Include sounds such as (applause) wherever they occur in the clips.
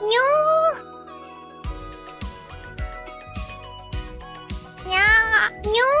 안녕. No,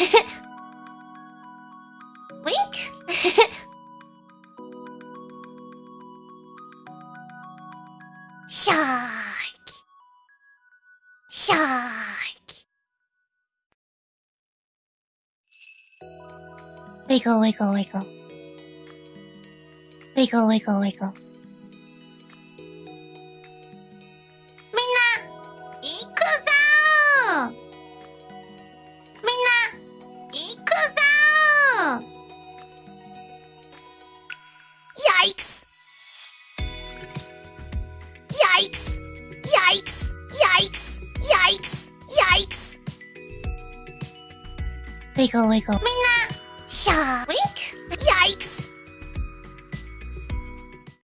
(laughs) Wink. (laughs) Shark. Shark. Wiggle, wiggle, wiggle. Wiggle, wiggle, wiggle. Yikes! Yikes! Yikes! Yikes! Yikes! Wiggle, wiggle. みんな、シャーウィンク Yikes!